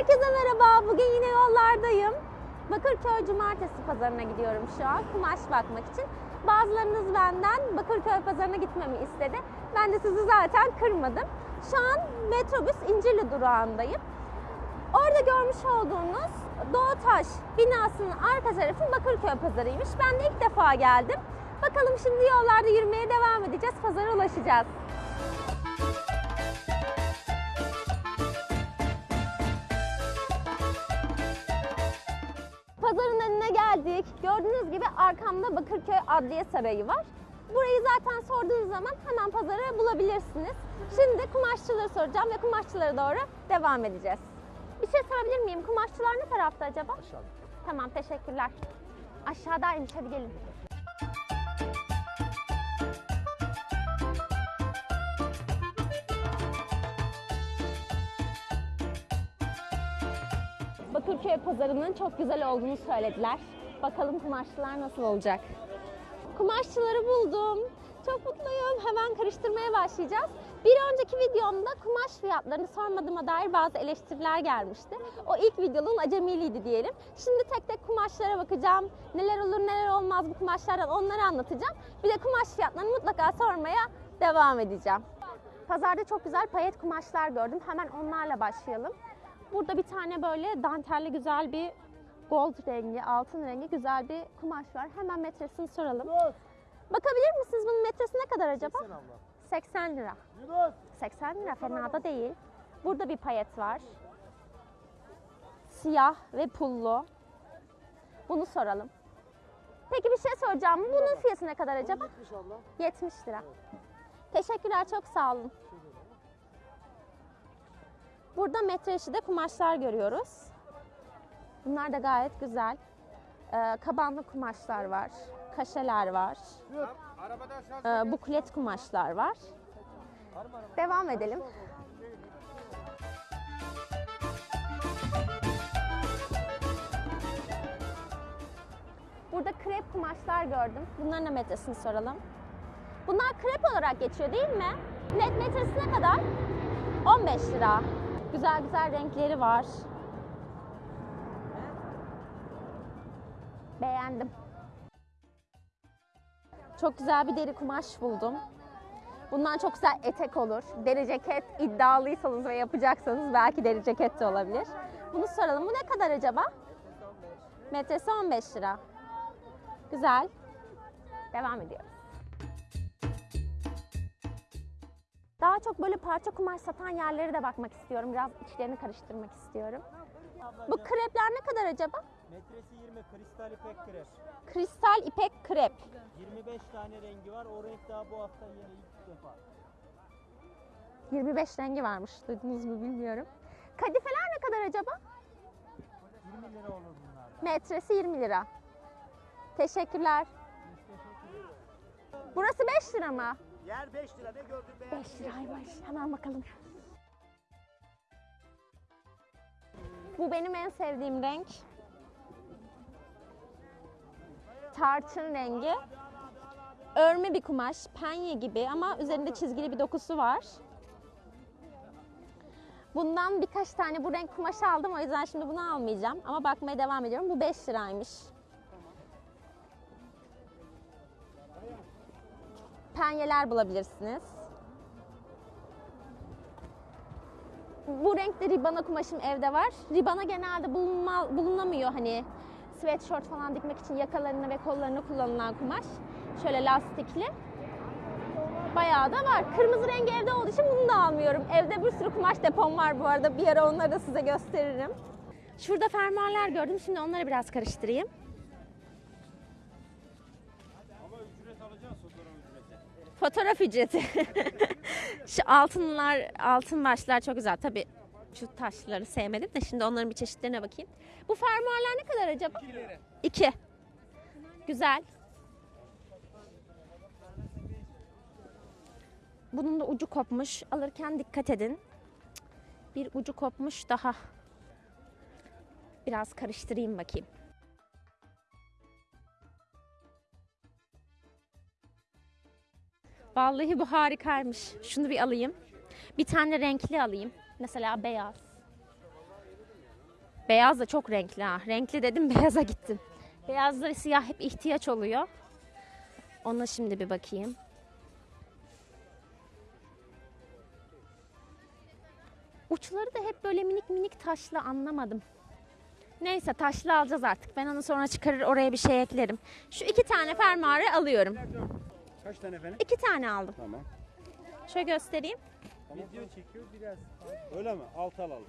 Herkese merhaba. Bugün yine yollardayım. Bakırköy Cumartesi pazarına gidiyorum şu an kumaş bakmak için. Bazılarınız benden Bakırköy pazarına gitmemi istedi. Ben de sizi zaten kırmadım. Şu an metrobüs İncirli durağındayım. Orada görmüş olduğunuz Doğutaş binasının arka tarafı Bakırköy pazarıymış. Ben de ilk defa geldim. Bakalım şimdi yollarda yürümeye devam edeceğiz. Pazara ulaşacağız. Geldik. Gördüğünüz gibi arkamda Bakırköy Adliye Sarayı var. Burayı zaten sorduğunuz zaman hemen pazarı bulabilirsiniz. Şimdi kumaşçıları soracağım ve kumaşçılara doğru devam edeceğiz. Bir şey sorabilir miyim? Kumaşçılar ne tarafta acaba? Aşağıda. Tamam teşekkürler. Aşağıdaymış hadi gelin. Bakırköy pazarının çok güzel olduğunu söylediler. Bakalım kumaşçılar nasıl olacak. Kumaşçıları buldum. Çok mutluyum. Hemen karıştırmaya başlayacağız. Bir önceki videomda kumaş fiyatlarını sormadığıma dair bazı eleştiriler gelmişti. O ilk videonun acemiliğiydi diyelim. Şimdi tek tek kumaşlara bakacağım. Neler olur neler olmaz bu kumaşlardan onları anlatacağım. Bir de kumaş fiyatlarını mutlaka sormaya devam edeceğim. Pazarda çok güzel payet kumaşlar gördüm. Hemen onlarla başlayalım. Burada bir tane böyle dantelli güzel bir gold rengi, altın rengi güzel bir kumaş var. Hemen metresini soralım. Yunus! Bakabilir misiniz bunun metresi ne kadar acaba? Sen abla. 80 lira. Yunus! 80 lira fena da değil. Burada bir payet var. Siyah ve pullu. Bunu soralım. Peki bir şey soracağım. Bunun fiyatı ne kadar acaba? 70 abla. 70 lira. Teşekkürler çok sağ olun. Burada metre eşi kumaşlar görüyoruz. Bunlar da gayet güzel. Ee, kabanlı kumaşlar var. Kaşeler var. Ee, buklet kumaşlar var. Devam edelim. Burada krep kumaşlar gördüm. Bunların da metresini soralım. Bunlar krep olarak geçiyor değil mi? Net metresi ne kadar? 15 lira. Güzel güzel renkleri var. Beğendim. Çok güzel bir deri kumaş buldum. Bundan çok güzel etek olur. Deri ceket iddialıysanız ve yapacaksanız belki deri ceket de olabilir. Bunu soralım. Bu ne kadar acaba? Metresi 15 lira. Güzel. Devam ediyoruz. Daha çok böyle parça kumaş satan yerlere de bakmak istiyorum. Biraz içlerini karıştırmak istiyorum. Bu krepler ne kadar acaba? Metresi 20 kristal ipek krep. Kristal ipek krep. 25 tane rengi var. O renk daha bu hafta yeni ilk defa. 25 rengi varmış. Duydunuz mu bilmiyorum. Kadifeler ne kadar acaba? 20 lira olur bunlar. Metresi 20 lira. Teşekkürler. Burası 5 lira mı? Yer 5 lira ne gördün be? 5 liraymış. Hemen bakalım. Bu benim en sevdiğim renk. Tarçın rengi. Örme bir kumaş, penye gibi ama üzerinde çizgili bir dokusu var. Bundan birkaç tane bu renk kumaş aldım o yüzden şimdi bunu almayacağım ama bakmaya devam ediyorum. Bu 5 liraymış. Penyeler bulabilirsiniz. Bu renkte ribana kumaşım evde var. Ribana genelde bulunma, bulunamıyor hani sweatshirt falan dikmek için yakalarını ve kollarını kullanılan kumaş. Şöyle lastikli. Bayağı da var. Kırmızı rengi evde olduğu için bunu da almıyorum. Evde bir sürü kumaş depom var bu arada. Bir ara onları da size gösteririm. Şurada fermuarlar gördüm. Şimdi onları biraz karıştırayım. Fotoğraf ücreti. Şu altınlar, altın başlar çok güzel. Tabii şu taşları sevmedim de şimdi onların bir çeşitlerine bakayım. Bu fermuarlar ne kadar acaba? 2 lira. 2. Güzel. Bunun da ucu kopmuş. Alırken dikkat edin. Bir ucu kopmuş daha. Biraz karıştırayım bakayım. Vallahi bu harikaymış. Şunu bir alayım. Bir tane renkli alayım. Mesela beyaz. Beyaz da çok renkli ha. Renkli dedim beyaza gittim. Beyaz ve siyah hep ihtiyaç oluyor. Ona şimdi bir bakayım. Uçları da hep böyle minik minik taşlı anlamadım. Neyse taşlı alacağız artık. Ben onu sonra çıkarır oraya bir şey eklerim. Şu iki tane fermuarı alıyorum. Kaç tane efendim? İki tane aldım. Tamam. Şöyle göstereyim. Video çekiyor biraz. Öyle mi? Altı alalım.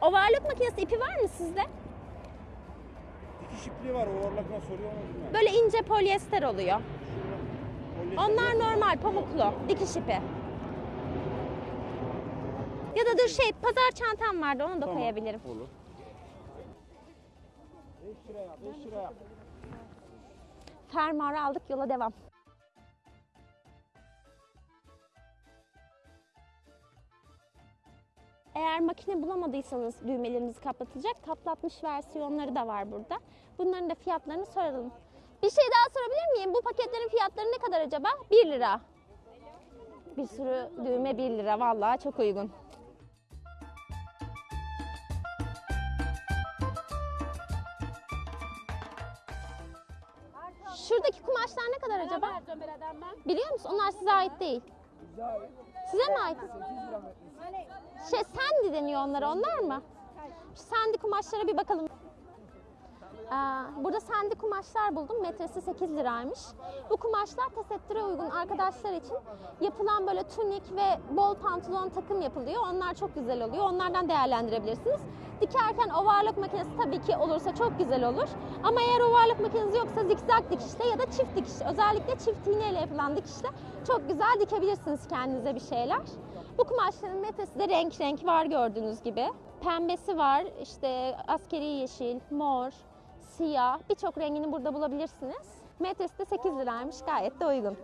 Ovarlık makinesi ipi var mı sizde? Dikiş ipliği var. Overlock'la soruyor mu bilmiyorum. Böyle ince polyester oluyor. Polyester Onlar yok. normal pamuklu dikiş ipi. Ya da dur şey pazar çantam vardı onu da Tamam, koyabilirim. Olur. 5 liraya 5 liraya. Fermuarı aldık yola devam. Eğer makine bulamadıysanız düğmelerinizi kapatacak kaplatmış versiyonları da var burada. Bunların da fiyatlarını soralım. Bir şey daha sorabilir miyim? Bu paketlerin fiyatları ne kadar acaba? 1 lira. Bir sürü düğme 1 lira. Vallahi çok uygun. Şuradaki kumaşlar ne kadar acaba? Biliyor musun? Onlar size ait değil. Size mi ait? Şey sendi deniyor onlara. Onlar mı? Şu sendi kumaşlara bir bakalım. Aa, burada sendi kumaşlar buldum. Metresi 8 liraymış. Bu kumaşlar tesettüre uygun arkadaşlar için yapılan böyle tunik ve bol pantolon takım yapılıyor. Onlar çok güzel oluyor. Onlardan değerlendirebilirsiniz. Dikerken ovarlık makinesi tabii ki olursa çok güzel olur. Ama eğer ovarlık makinesi yoksa zikzak dikişle ya da çift dikiş, özellikle çift iğneyle yapılan dikişle çok güzel dikebilirsiniz kendinize bir şeyler. Bu kumaşların metresi de renk renk var gördüğünüz gibi. Pembesi var, işte askeri yeşil, mor, siyah birçok rengini burada bulabilirsiniz. Metresi de 8 liraymış gayet de uygun.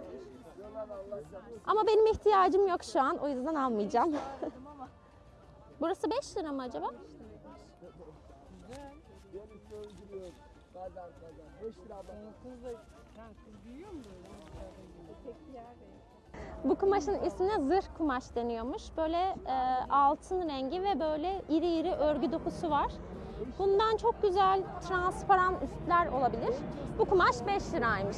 Ama benim ihtiyacım yok şu an o yüzden almayacağım. Burası 5 lira mı acaba? Bu kumaşın ismine zırh kumaş deniyormuş. Böyle e, altın rengi ve böyle iri iri örgü dokusu var. Bundan çok güzel transparan üstler olabilir. Bu kumaş 5 liraymış.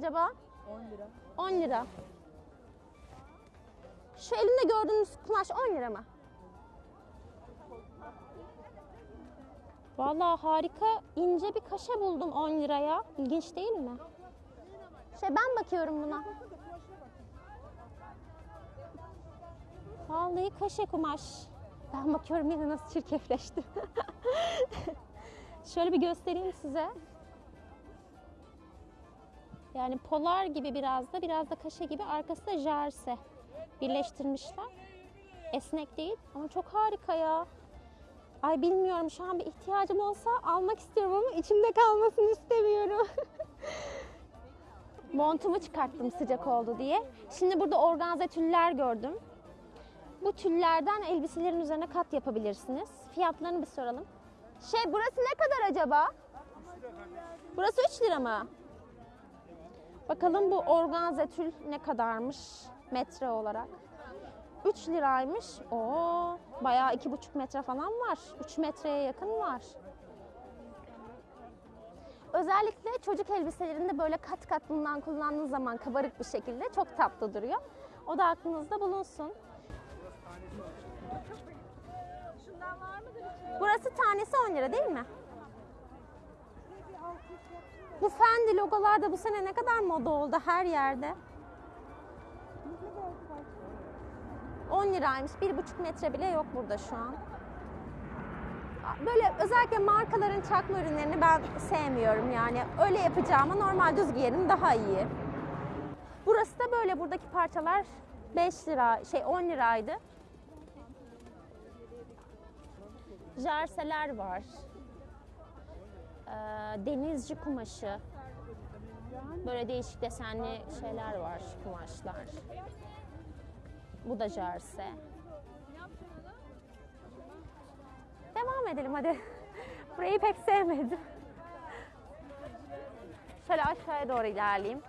Acaba? 10 lira. 10 lira. Şu elimde gördüğünüz kumaş 10 lira mı? Vallahi harika ince bir kaşe buldum 10 liraya. İlginç değil mi? Şey ben bakıyorum buna. Vallahi kaşe kumaş. Ben bakıyorum yine nasıl çirkefleşti. Şöyle bir göstereyim size. Yani polar gibi biraz da biraz da kaşe gibi arkası da jarse birleştirmişler. Esnek değil ama çok harika ya. Ay bilmiyorum şu an bir ihtiyacım olsa almak istiyorum ama içimde kalmasını istemiyorum. Montumu çıkarttım sıcak oldu diye. Şimdi burada organze tüller gördüm. Bu tüllerden elbiselerin üzerine kat yapabilirsiniz. Fiyatlarını bir soralım. Şey burası ne kadar acaba? Burası 3 lira mı? Bakalım bu organze tül ne kadarmış metre olarak. 3 liraymış. Oo, bayağı iki buçuk metre falan var. 3 metreye yakın var. Özellikle çocuk elbiselerinde böyle kat kat bundan kullandığınız zaman kabarık bir şekilde çok tatlı duruyor. O da aklınızda bulunsun. Burası tanesi 10 lira değil mi? Bu Fendi logolar da bu sene ne kadar moda oldu her yerde. 10 liraymış. Bir buçuk metre bile yok burada şu an. Böyle özellikle markaların çakma ürünlerini ben sevmiyorum yani. Öyle yapacağıma normal düz giyerim daha iyi. Burası da böyle. Buradaki parçalar 5 lira, şey 10 liraydı. Jerseler var. Ee, denizci kumaşı. Böyle değişik desenli şeyler var, kumaşlar. Bu da jarse. Devam edelim hadi. Burayı pek sevmedim. Şöyle aşağıya doğru ilerleyeyim.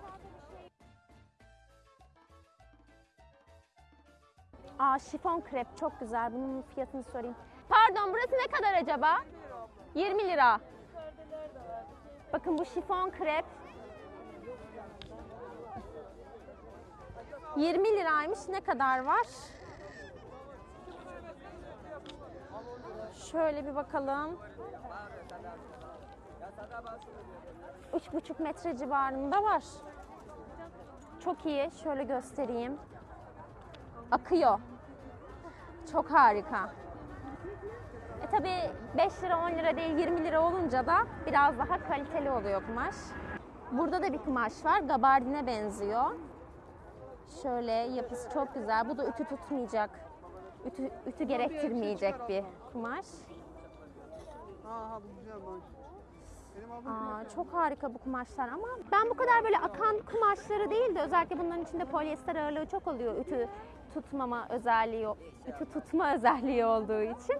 Aa şifon krep çok güzel. Bunun fiyatını sorayım. Pardon burası ne kadar acaba? 20 lira. Bakın bu şifon krep 20 liraymış. Ne kadar var? Şöyle bir bakalım. 3,5 metre civarında var. Çok iyi. Şöyle göstereyim. Akıyor. Çok harika. E tabi 5 lira 10 lira değil 20 lira olunca da biraz daha kaliteli oluyor kumaş. Burada da bir kumaş var. Gabardine benziyor. Şöyle yapısı çok güzel. Bu da ütü tutmayacak. Ütü, ütü gerektirmeyecek bir kumaş. Aa, çok harika bu kumaşlar ama ben bu kadar böyle akan kumaşları değil de özellikle bunların içinde polyester ağırlığı çok oluyor ütü tutmama özelliği, ütü tutma özelliği olduğu için.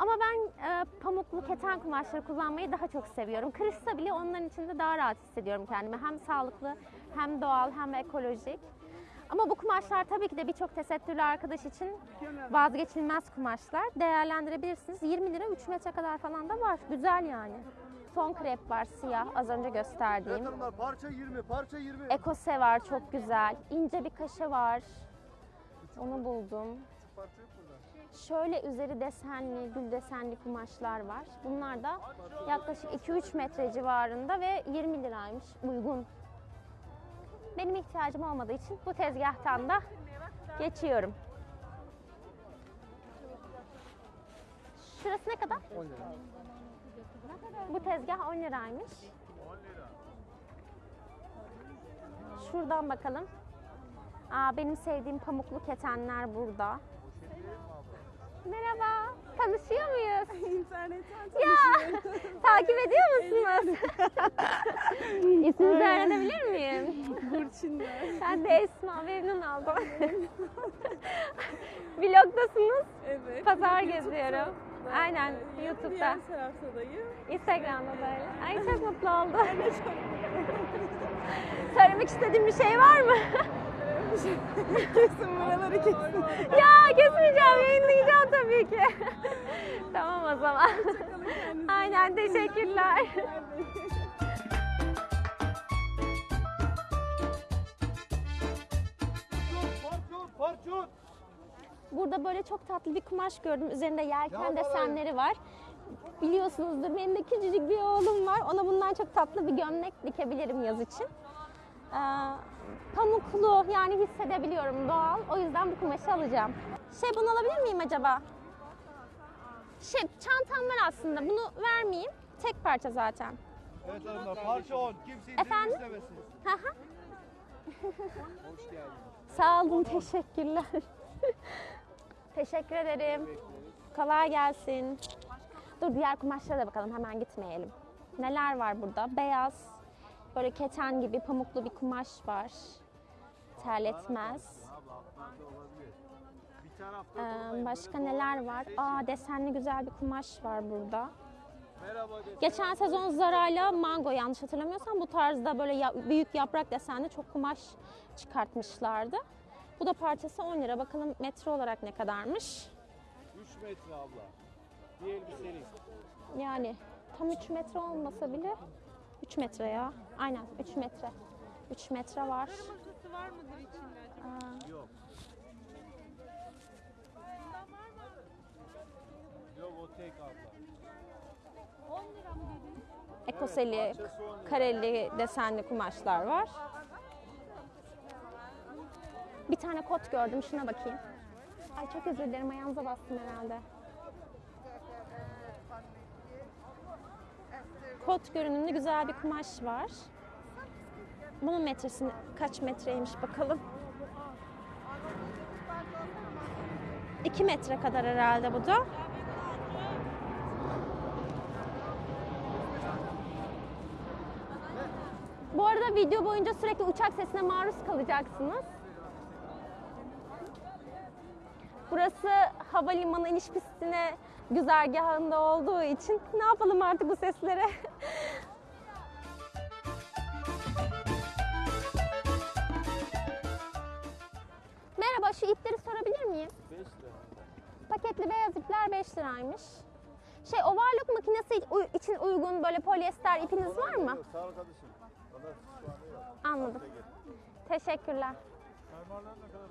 Ama ben e, pamuklu keten kumaşları kullanmayı daha çok seviyorum. Kırışsa bile onların içinde daha rahat hissediyorum kendimi. Hem sağlıklı, hem doğal, hem ekolojik. Ama bu kumaşlar tabii ki de birçok tesettürlü arkadaş için vazgeçilmez kumaşlar. Değerlendirebilirsiniz. 20 lira 3 metre kadar falan da var. Güzel yani. Fon krep var siyah az önce gösterdiğim. Hanımlar parça 20 parça 20. Ekose var çok güzel. İnce bir kaşe var. Onu buldum. Parça yok burada. Şöyle üzeri desenli, gül desenli kumaşlar var. Bunlar da yaklaşık 2-3 metre civarında ve 20 liraymış. Uygun. Benim ihtiyacım olmadığı için bu tezgahtan da geçiyorum. Şurası ne kadar? 10 lira. Bu tezgah 10 liraymış. Şuradan bakalım. Aa, benim sevdiğim pamuklu ketenler burada. Merhaba. Tanışıyor muyuz? İnternetten Ya takip ediyor musunuz? İsminizi öğrenebilir miyim? Burçin. Ben de Esma memnun oldum. Vlogdasınız. Evet. Pazar YouTube'da geziyorum. Aynen e, YouTube'da. Diğer taraftadayım. Instagram'da da öyle. Ay çok mutlu oldum. Söylemek istediğim bir şey var mı? Kesin buraları kesin. ya kesmeyeceğim, yayınlayacağım tabii ki. tamam o zaman. Aynen teşekkürler. Burada böyle çok tatlı bir kumaş gördüm. Üzerinde yelken desenleri var. Biliyorsunuzdur benim de küçücük bir oğlum var. Ona bundan çok tatlı bir gömlek dikebilirim yaz için. Ee, pamuklu yani hissedebiliyorum doğal. O yüzden bu kumaşı alacağım. Şey bunu alabilir miyim acaba? Şey çantam var aslında. Bunu vermeyeyim. Tek parça zaten. Evet hanımlar parça 10. Kimse indirim istemesin. Hoş geldin. Sağ olun, teşekkürler. Teşekkür ederim. Kolay gelsin. Dur diğer kumaşlara da bakalım, hemen gitmeyelim. Neler var burada? Beyaz, böyle keten gibi pamuklu bir kumaş var. Terletmez. Ee, başka neler var? Aa desenli güzel bir kumaş var burada. Geçen sezon Zara'yla Mango yanlış hatırlamıyorsam bu tarzda böyle ya- büyük yaprak desenli çok kumaş çıkartmışlardı. Bu da parçası 10 lira. Bakalım metre olarak ne kadarmış? 3 metre abla. Bir elbiselik. Yani tam 3 metre olmasa bile 3 metre ya. Aynen 3 metre. 3 metre var. Kırmızısı var mıdır içinde acaba? Aa, Yok. Yok o tek abla. ekoseli, kareli desenli kumaşlar var. Bir tane kot gördüm. Şuna bakayım. Ay çok özür dilerim. Ayağınıza bastım herhalde. Kot görünümlü güzel bir kumaş var. Bunun metresi kaç metreymiş bakalım. 2 metre kadar herhalde bu da. Bu arada video boyunca sürekli uçak sesine maruz kalacaksınız. Burası havalimanı iniş pistine güzergahında olduğu için ne yapalım artık bu seslere? Merhaba şu ipleri sorabilir miyim? 5 lira. Paketli beyaz ipler 5 liraymış. Şey overlock makinesi için uygun böyle polyester ipiniz var mı? Sağ ol kardeşim. Yok. Anladım. Teşekkürler. Fermuarlar ne kadar?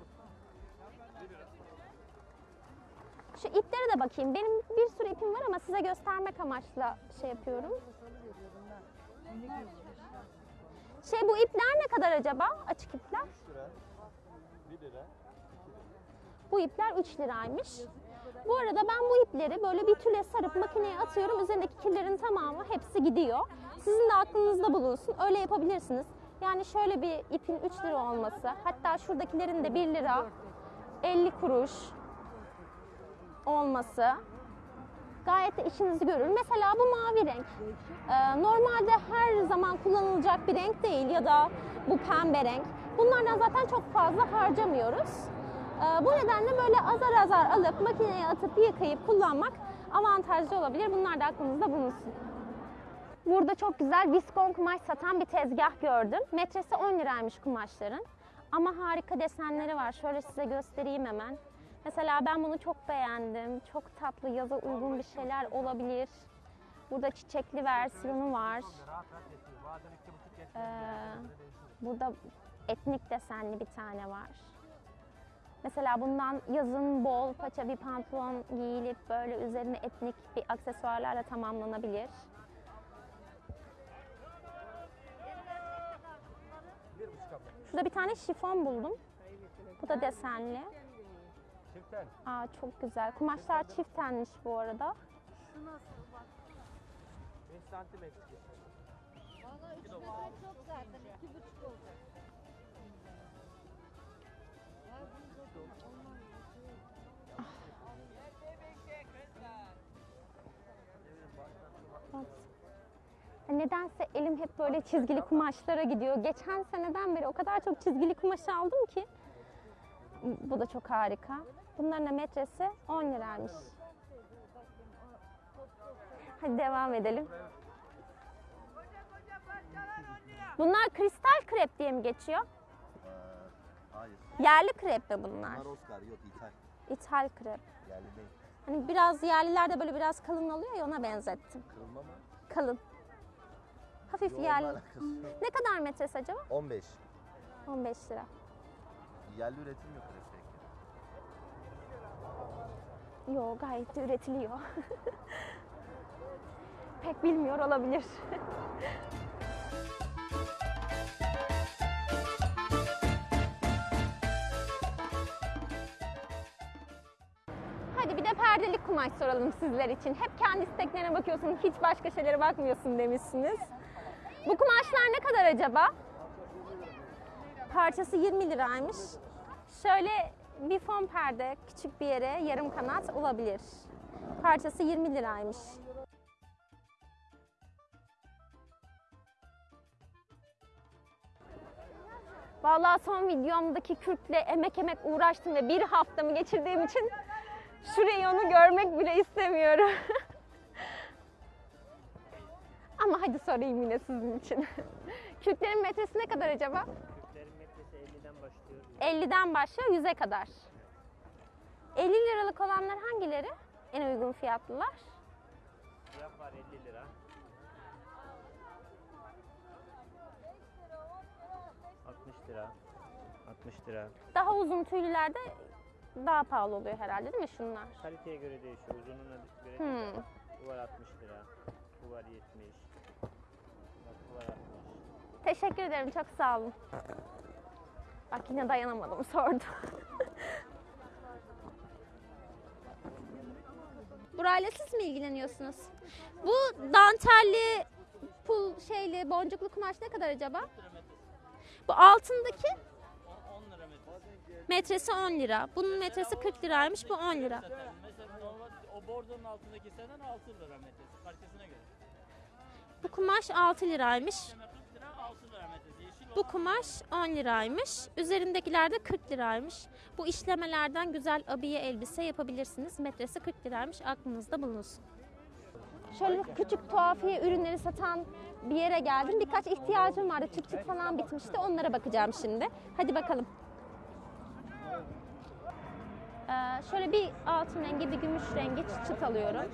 Şu iplere de bakayım. Benim bir sürü ipim var ama size göstermek amaçlı şey yapıyorum. Şey bu ipler ne kadar acaba? Açık ipler. 3 lira. 1 lira. Bu ipler 3 liraymış. Bu arada ben bu ipleri böyle bir tüle sarıp makineye atıyorum. Üzerindeki kirlerin tamamı hepsi gidiyor. Sizin de aklınızda bulunsun. Öyle yapabilirsiniz. Yani şöyle bir ipin 3 lira olması. Hatta şuradakilerin de 1 lira 50 kuruş olması gayet de işinizi görür. Mesela bu mavi renk. Ee, normalde her zaman kullanılacak bir renk değil ya da bu pembe renk. Bunlardan zaten çok fazla harcamıyoruz. Ee, bu nedenle böyle azar azar alıp makineye atıp yıkayıp kullanmak avantajlı olabilir. Bunlar da aklınızda bulunsun. Burada çok güzel viskon kumaş satan bir tezgah gördüm. Metresi 10 liraymış kumaşların. Ama harika desenleri var. Şöyle size göstereyim hemen. Mesela ben bunu çok beğendim. Çok tatlı, yaza uygun bir şeyler olabilir. Burada çiçekli versiyonu var. Ee, burada etnik desenli bir tane var. Mesela bundan yazın bol paça bir pantolon giyilip böyle üzerine etnik bir aksesuarlarla tamamlanabilir. Şurada bir tane şifon buldum. Bu da desenli. Çiften. Aa çok güzel. Kumaşlar çift tenmiş bu arada. 5 santimetre. Bak. Ya Nedense elim hep böyle çizgili kumaşlara gidiyor. Geçen seneden beri o kadar çok çizgili kumaş aldım ki. Bu da çok harika. Bunların da metresi 10 liraymış. Hadi devam edelim. Bunlar kristal krep diye mi geçiyor? Hayır. Yerli krep mi bunlar? Bunlar Oscar yok İthal. İthal krep. Yerli değil. Hani biraz yerlilerde böyle biraz kalın oluyor ya ona benzettim. Kırılma mı? Kalın. Hafif Yok, yerli. Ne kadar metresi acaba? 15. 15 lira. Yerli üretim yok Yo gayet de üretiliyor. Pek bilmiyor olabilir. Hadi bir de perdelik kumaş soralım sizler için. Hep kendi isteklerine bakıyorsun, hiç başka şeylere bakmıyorsun demişsiniz. Bu kumaşlar ne kadar acaba? Parçası 20 liraymış. Şöyle bir fon perde küçük bir yere yarım kanat olabilir. Parçası 20 liraymış. Vallahi son videomdaki kürkle emek emek uğraştım ve bir haftamı geçirdiğim için şu reyonu görmek bile istemiyorum. Ama hadi sorayım yine sizin için. Kürklerin metresi ne kadar acaba? Kürklerin metresi 50'den başlıyor. 50'den başlıyor 100'e kadar. 50 liralık olanlar hangileri? En uygun fiyatlılar. Siyah var 50 lira. ...60 lira. 60 lira. Daha uzun tüylülerde daha pahalı oluyor herhalde değil mi şunlar? Kaliteye göre değişiyor. Uzunluğuna göre Hmm. değişiyor. Bu var 60 lira. Bu var 70. Bak bu var 60. Teşekkür ederim çok sağ olun. Bak yine dayanamadım sordum. Burayla siz mi ilgileniyorsunuz? Bu dantelli, pul şeyli, boncuklu kumaş ne kadar acaba? Bu altındaki 10 lira metresi. metresi 10 lira. Bunun metresi 40 liraymış, bu 10 lira. Mesela normal o bordonun altındaki senden 6 lira metresi. Parçasına göre. Bu kumaş 6 liraymış. Bu kumaş 10 liraymış. Üzerindekiler de 40 liraymış. Bu işlemelerden güzel abiye elbise yapabilirsiniz. Metresi 40 liraymış. Aklınızda bulunsun. Şöyle küçük tuhafiye ürünleri satan bir yere geldim. Birkaç ihtiyacım vardı. Çıt çıt falan bitmişti. Onlara bakacağım şimdi. Hadi bakalım. Ee, şöyle bir altın rengi, bir gümüş rengi çıt çıt alıyorum.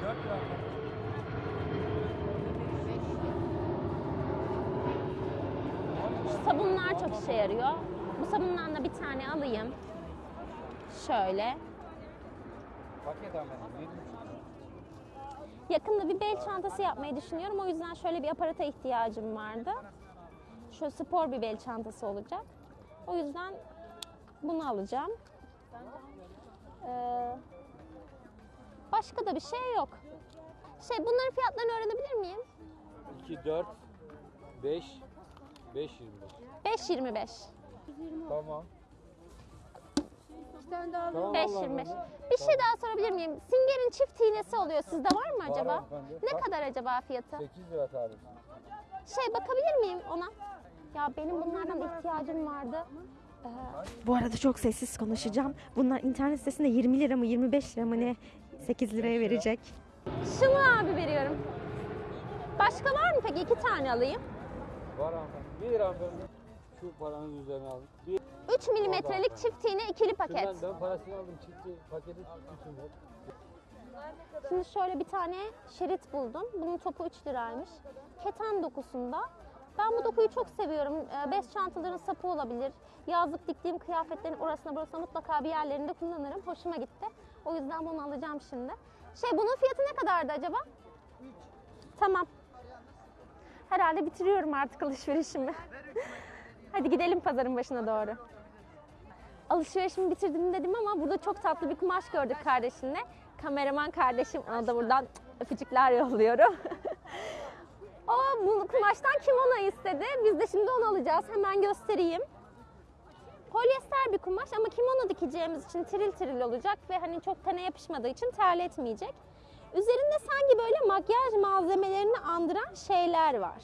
Şu sabunlar çok işe yarıyor. Bu sabundan da bir tane alayım. Şöyle. Yakında bir bel çantası yapmayı düşünüyorum. O yüzden şöyle bir aparata ihtiyacım vardı. Şöyle spor bir bel çantası olacak. O yüzden bunu alacağım. Ee, başka da bir şey yok. Şey bunların fiyatlarını öğrenebilir miyim? 2, 4, 5, 5, 25. 5.25. Tamam. Bir tane daha Tamam 5.25. Allah'ım. Bir şey daha sorabilir miyim? Singer'in çift iğnesi oluyor. Sizde var mı acaba? hanımefendi. Ne Bak. kadar acaba fiyatı? 8 lira tanesi. Şey bakabilir miyim ona? Ya benim bunlardan ihtiyacım vardı. Ee, Bu arada çok sessiz konuşacağım. Bunlar internet sitesinde 20 lira mı 25 lira mı ne 8 liraya verecek. Şunu abi veriyorum. Başka var mı peki? İki tane alayım. Var hanımefendi. 1 lira hanımefendi. Şu paranın üzerine alın. Bir, 3 milimetrelik çift iğne ikili paket. şundan ben parasını aldım. Çıktı paketi tutmuşum. Şimdi şöyle bir tane şerit buldum. Bunun topu 3 liraymış. Keten dokusunda. Ben bu dokuyu çok seviyorum. Ee, Bez çantaların sapı olabilir. Yazlık diktiğim kıyafetlerin orasına burasına mutlaka bir yerlerinde kullanırım. Hoşuma gitti. O yüzden bunu alacağım şimdi. Şey bunun fiyatı ne kadardı acaba? Tamam. Herhalde bitiriyorum artık alışverişimi. Hadi gidelim pazarın başına doğru. Alışverişimi bitirdim dedim ama burada çok tatlı bir kumaş gördük kardeşimle. Kameraman kardeşim ona da buradan öpücükler yolluyorum. o bu kumaştan kimono istedi. Biz de şimdi onu alacağız. Hemen göstereyim. Polyester bir kumaş ama kimono dikeceğimiz için tiril tiril olacak ve hani çok tene yapışmadığı için terletmeyecek. Üzerinde sanki böyle makyaj malzemelerini andıran şeyler var.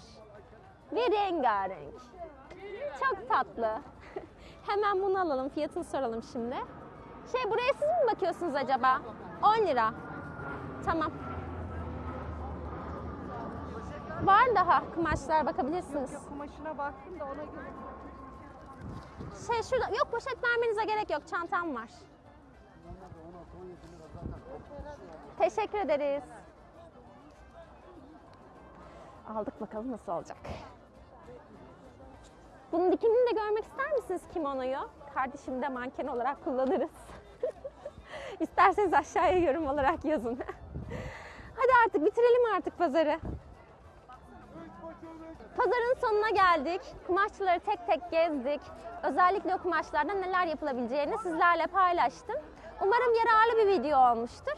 Ve rengarenk. Çok tatlı. Hemen bunu alalım. Fiyatını soralım şimdi. Şey buraya siz mi bakıyorsunuz acaba? 10 lira. Tamam. Var daha kumaşlar bakabilirsiniz. Kumaşına baktım da ona göre. Şey şurada yok poşet vermenize gerek yok. Çantam var. Teşekkür ederiz. Aldık bakalım nasıl olacak. Bunun dikimini de görmek ister misiniz kimonoyu? Kardeşim de manken olarak kullanırız. İsterseniz aşağıya yorum olarak yazın. Hadi artık bitirelim artık pazarı. Pazarın sonuna geldik. Kumaşçıları tek tek gezdik. Özellikle o kumaşlardan neler yapılabileceğini sizlerle paylaştım. Umarım yararlı bir video olmuştur.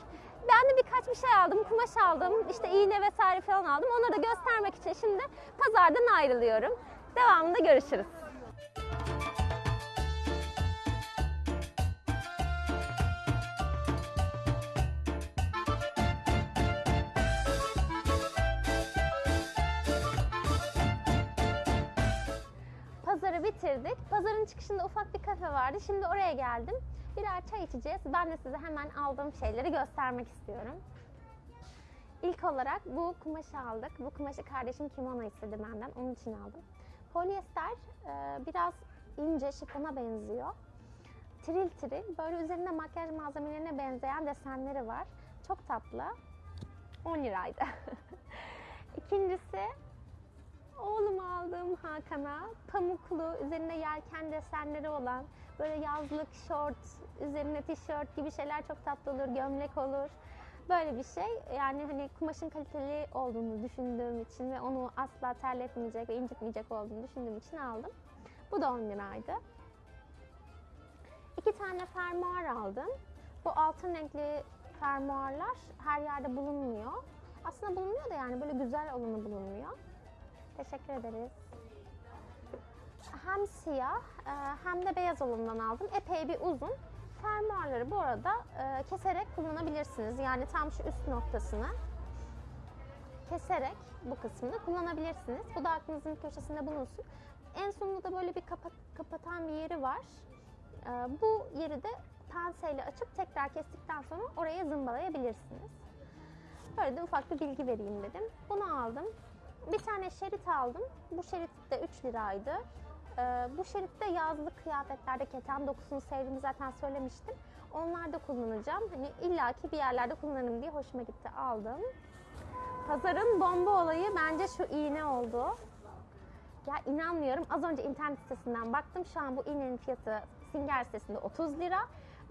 Ben de birkaç bir şey aldım, kumaş aldım, işte iğne vesaire falan aldım. Onları da göstermek için şimdi pazardan ayrılıyorum. Devamında görüşürüz. Pazarı bitirdik. Pazarın çıkışında ufak bir kafe vardı. Şimdi oraya geldim. Birer çay içeceğiz. Ben de size hemen aldığım şeyleri göstermek istiyorum. İlk olarak bu kumaşı aldık. Bu kumaşı kardeşim kimono istedi benden. Onun için aldım. Polyester e, biraz ince, şifona benziyor. Tril tril. Böyle üzerinde makyaj malzemelerine benzeyen desenleri var. Çok tatlı. 10 liraydı. İkincisi Oğlum aldığım Hakan'a pamuklu, üzerinde yelken desenleri olan böyle yazlık şort, üzerine tişört gibi şeyler çok tatlı olur, gömlek olur. Böyle bir şey. Yani hani kumaşın kaliteli olduğunu düşündüğüm için ve onu asla terletmeyecek ve incitmeyecek olduğunu düşündüğüm için aldım. Bu da 10 liraydı. İki tane fermuar aldım. Bu altın renkli fermuarlar her yerde bulunmuyor. Aslında bulunuyor da yani böyle güzel olanı bulunmuyor. Teşekkür ederiz. Hem siyah e, hem de beyaz olanından aldım. Epey bir uzun. Fermuarları bu arada e, keserek kullanabilirsiniz. Yani tam şu üst noktasını. keserek bu kısmını kullanabilirsiniz. Bu da aklınızın köşesinde bulunsun. En sonunda da böyle bir kapat, kapatan bir yeri var. Ee, bu yeri de penseyle açıp tekrar kestikten sonra oraya zımbalayabilirsiniz. Böyle de ufak bir bilgi vereyim dedim. Bunu aldım. Bir tane şerit aldım. Bu şerit de 3 liraydı. Ee, bu şeritte yazlık kıyafetlerde keten dokusunu sevdiğimi zaten söylemiştim. Onlarda kullanacağım. Hani illaki bir yerlerde kullanırım diye hoşuma gitti. Aldım. Pazarın bomba olayı bence şu iğne oldu. Ya inanmıyorum. Az önce internet sitesinden baktım. Şu an bu iğnenin fiyatı Singer sitesinde 30 lira.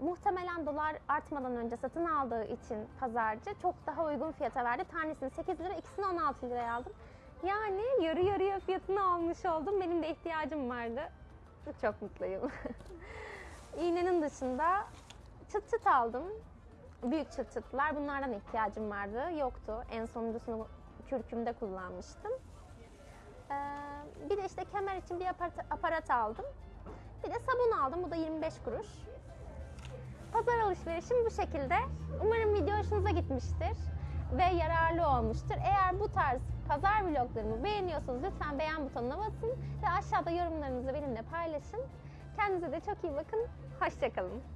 Muhtemelen dolar artmadan önce satın aldığı için pazarcı çok daha uygun fiyata verdi. Tanesini 8 lira, ikisini 16 liraya aldım. Yani yarı yarıya fiyatını almış oldum. Benim de ihtiyacım vardı. Çok mutluyum. İğnenin dışında çıt çıt aldım. Büyük çıt çıtlar. Bunlardan ihtiyacım vardı. Yoktu. En sonuncusunu kürkümde kullanmıştım. Ee, bir de işte kemer için bir aparat, aparat aldım. Bir de sabun aldım. Bu da 25 kuruş. Pazar alışverişim bu şekilde. Umarım video hoşunuza gitmiştir ve yararlı olmuştur. Eğer bu tarz pazar vloglarımı beğeniyorsanız lütfen beğen butonuna basın ve aşağıda yorumlarınızı benimle paylaşın. Kendinize de çok iyi bakın. Hoşçakalın.